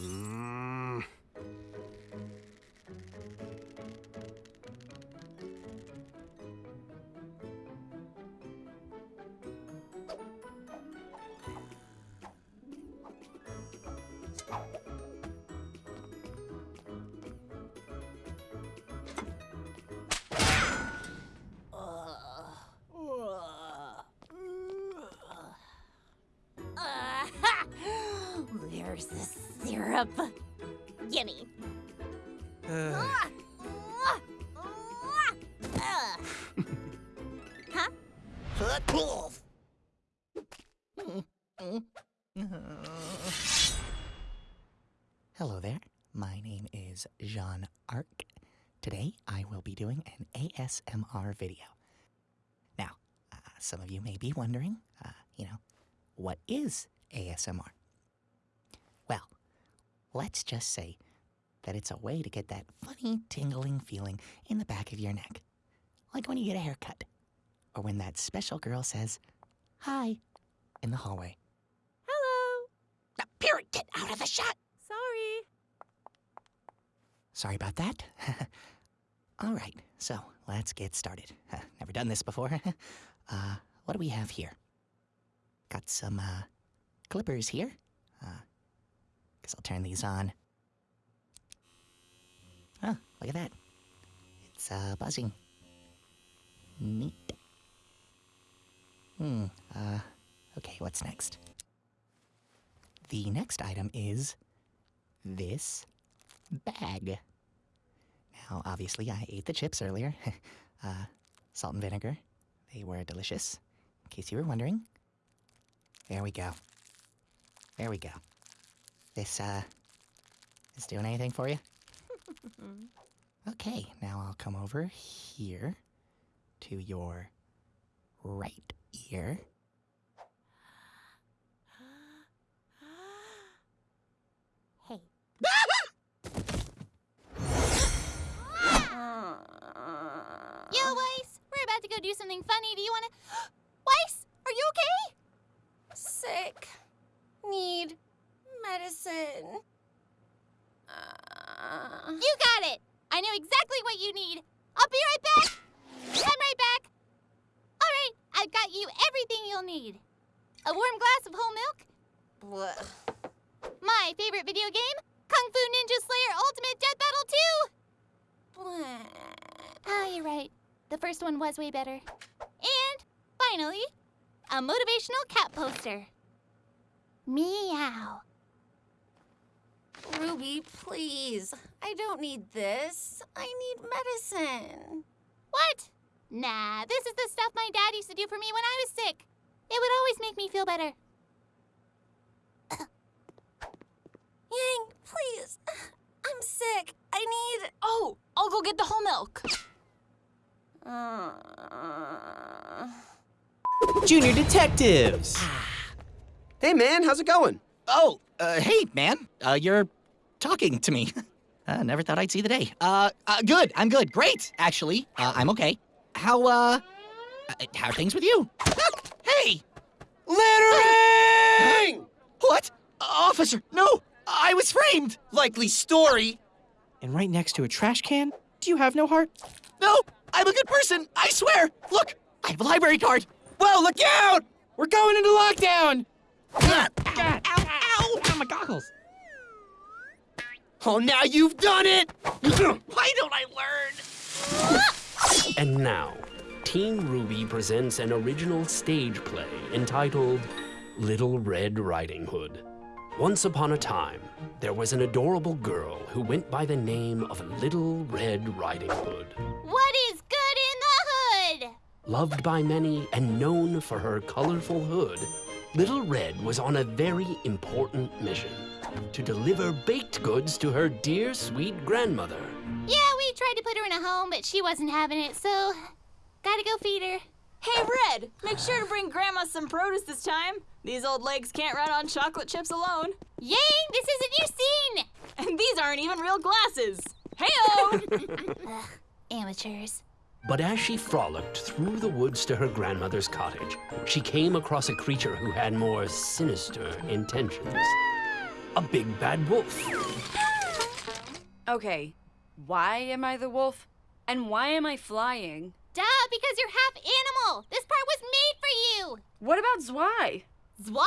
Mm. There's the syrup. Gimme. Uh, Huh? Hello there. My name is Jaune Arc. Today I will be doing an ASMR video. Now, uh, some of you may be wondering, uh, you know, what is ASMR? Let's just say that it's a way to get that funny tingling feeling in the back of your neck. Like when you get a haircut, or when that special girl says, Hi, in the hallway. Hello. Now, Period, get out of the shot! Sorry. Sorry about that. All right, so let's get started. Never done this before. uh, what do we have here? Got some uh, clippers here. Guess I'll turn these on. Oh, look at that. It's uh, buzzing. Neat. Hmm. Uh, okay, what's next? The next item is this bag. Now, obviously, I ate the chips earlier. uh, salt and vinegar. They were delicious. In case you were wondering. There we go. There we go. This, uh, is doing anything for you? okay, now I'll come over here to your right ear. Hey. Yo, Weiss, we're about to go do something funny. Do you want to? Weiss, are you okay? Sick. Need medicine. Uh, You got it. I know exactly what you need. I'll be right back. I'm right back. All right, I've got you everything you'll need. A warm glass of whole milk, bleh. my favorite video game, Kung Fu Ninja Slayer Ultimate Death Battle 2. Bleh. Oh, ah, you're right. The first one was way better. And finally, a motivational cat poster. Meow. Ruby, please. I don't need this. I need medicine. What? Nah, this is the stuff my dad used to do for me when I was sick. It would always make me feel better. Yang, please. I'm sick. I need. Oh, I'll go get the whole milk. Uh, Junior Detectives. hey, man, how's it going? Oh, uh, hey, man. Uh, you're talking to me. uh, never thought I'd see the day. Uh, uh, good. I'm good. Great, actually. Uh, I'm okay. How, uh, uh, how are things with you? hey! Littering! What? Officer, no! I was framed! Likely story. And right next to a trash can, do you have no heart? No! I'm a good person! I swear! Look! I have a library card! Whoa, look out! We're going into lockdown! Ah, God. Ow, ow! Ow, my goggles. Oh, now you've done it! Why don't I learn? and now, Team RWBY presents an original stage play entitled Little Red Riding Hood. Once upon a time, there was an adorable girl who went by the name of Little Red Riding Hood. What is good in the hood? Loved by many and known for her colorful hood, Little Red was on a very important mission to deliver baked goods to her dear sweet grandmother. Yeah, we tried to put her in a home, but she wasn't having it, so gotta go feed her. Hey, Red, make sure to bring Grandma some produce this time. These old legs can't run on chocolate chips alone. Yang, this is a new scene! And these aren't even real glasses. Heyo! Amateurs. But as she frolicked through the woods to her grandmother's cottage, she came across a creature who had more sinister intentions. A big bad wolf. Okay, why am I the wolf? And why am I flying? Duh, because you're half animal. This part was made for you. What about Zwei? Zwei?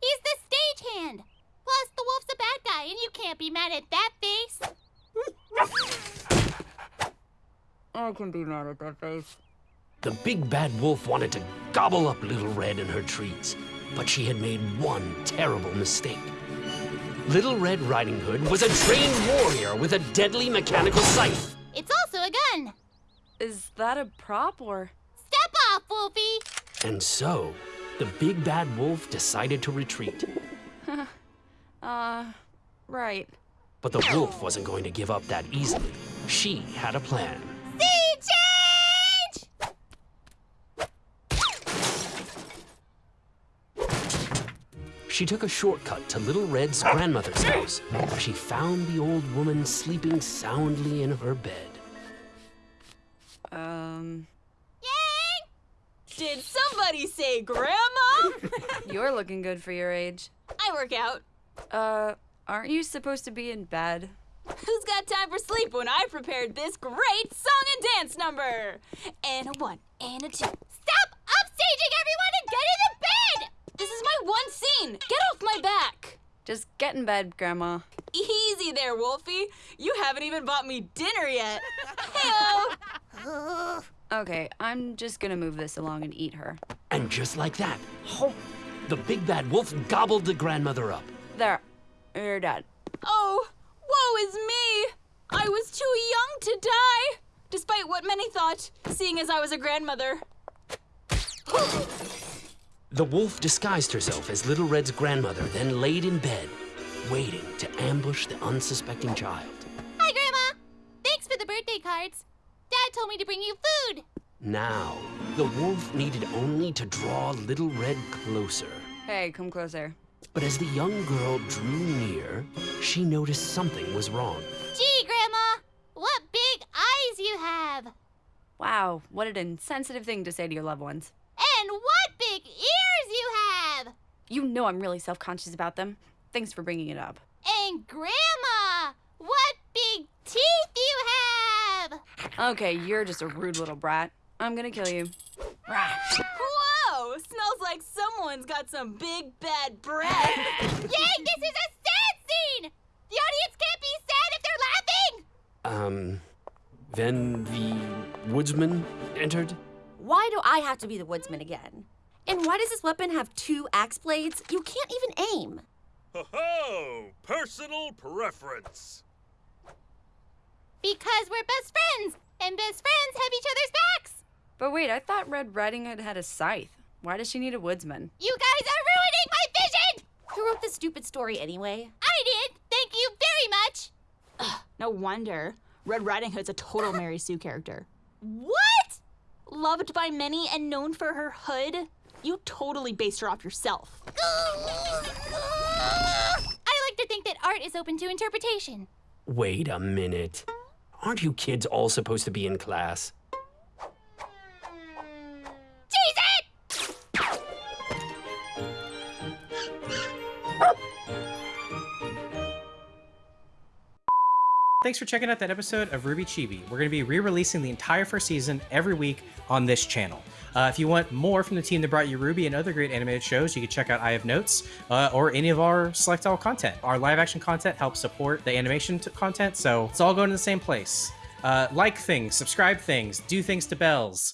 He's the stagehand. Plus, the wolf's a bad guy, and you can't be mad at that face. I can be mad at that face. The big bad wolf wanted to gobble up Little Red and her treats, but she had made one terrible mistake. Little Red Riding Hood was a trained warrior with a deadly mechanical scythe. It's also a gun. Is that a prop or? Step off, Wolfie. And so, the big bad wolf decided to retreat. Uh, right. But the wolf wasn't going to give up that easily. She had a plan. Scene change! She took a shortcut to Little Red's grandmother's house, she found the old woman sleeping soundly in her bed. Um, Yang! Did somebody say Grandma? you're looking good for your age. I work out. Uh, aren't you supposed to be in bed? Who's got time for sleep when I prepared this great song and dance number? And a one, and a two. This is my one scene. Get off my back. Just get in bed, Grandma. Easy there, Wolfie. You haven't even bought me dinner yet. Heyo. Okay, I'm just gonna move this along and eat her. And just like that, oh, the big bad wolf gobbled the grandmother up. There, you're dead. Oh, woe is me! I was too young to die, despite what many thought, seeing as I was a grandmother. The wolf disguised herself as Little Red's grandmother, then laid in bed, waiting to ambush the unsuspecting child. Hi, Grandma. Thanks for the birthday cards. Dad told me to bring you food. Now, the wolf needed only to draw Little Red closer. Hey, come closer. But as the young girl drew near, she noticed something was wrong. Gee, Grandma, what big eyes you have. Wow, what an insensitive thing to say to your loved ones. And what big ears you have. You know I'm really self conscious about them. Thanks for bringing it up. And Grandma, what big teeth you have. Okay, you're just a rude little brat. I'm gonna kill you. Whoa! Smells like someone's got some big bad breath. Yay, this is a sad scene. The audience can't be sad if they're laughing. Um, then the woodsman entered. Why do I have to be the woodsman again? And why does this weapon have two axe blades? You can't even aim. Ho-ho! Personal preference. Because we're best friends, and best friends have each other's backs. But wait, I thought Red Riding Hood had a scythe. Why does she need a woodsman? You guys are ruining my vision. Who wrote this stupid story anyway? I did. Thank you very much. Ugh, no wonder. Red Riding Hood's a total Mary Sue character. What? Loved by many and known for her hood, you totally based her off yourself. I like to think that art is open to interpretation. Wait a minute. Aren't you kids all supposed to be in class? Cheese it! Thanks for checking out that episode of RWBY Chibi. We're going to be re-releasing the entire first season every week on this channel. Uh, if you want more from the team that brought you RWBY and other great animated shows, you can check out I Have Notes uh, or any of our Select All content. Our live action content helps support the animation content, so it's all going to the same place. Uh, like things, subscribe things, do things to bells.